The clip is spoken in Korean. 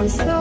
darkness fades, this